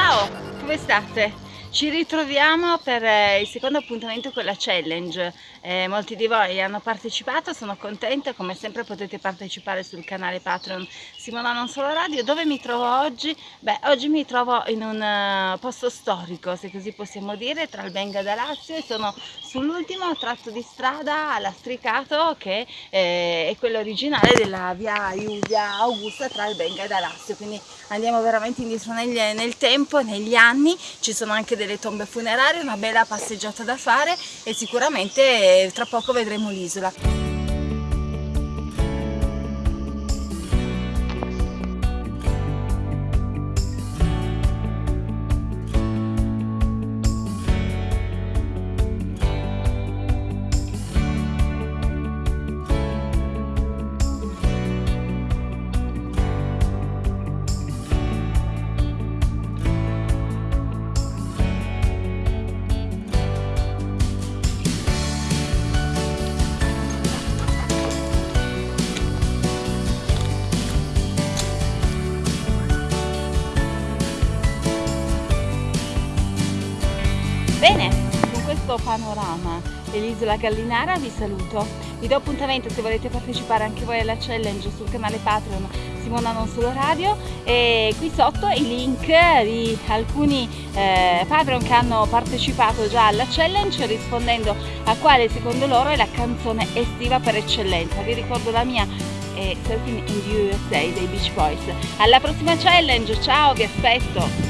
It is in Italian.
Dove state? Ci ritroviamo per eh, il secondo appuntamento con la challenge. Eh, molti di voi hanno partecipato, sono contenta, come sempre potete partecipare sul canale Patreon Simona Non Solo Radio. Dove mi trovo oggi? Beh, oggi mi trovo in un uh, posto storico, se così possiamo dire, tra il Benga da Lazio e sono sull'ultimo tratto di strada lastricato che eh, è quello originale della via Iulia Augusta tra il Benga e da Lazio. Quindi andiamo veramente indietro nel, nel tempo, negli anni, ci sono anche delle tombe funerarie, una bella passeggiata da fare e sicuramente tra poco vedremo l'isola. Bene, con questo panorama dell'isola Gallinara vi saluto. Vi do appuntamento se volete partecipare anche voi alla challenge sul canale Patreon Simona Non Solo Radio e qui sotto i link di alcuni eh, Patreon che hanno partecipato già alla challenge rispondendo a quale secondo loro è la canzone estiva per eccellenza. Vi ricordo la mia è Surfing in the USA dei Beach Boys. Alla prossima challenge, ciao, vi aspetto!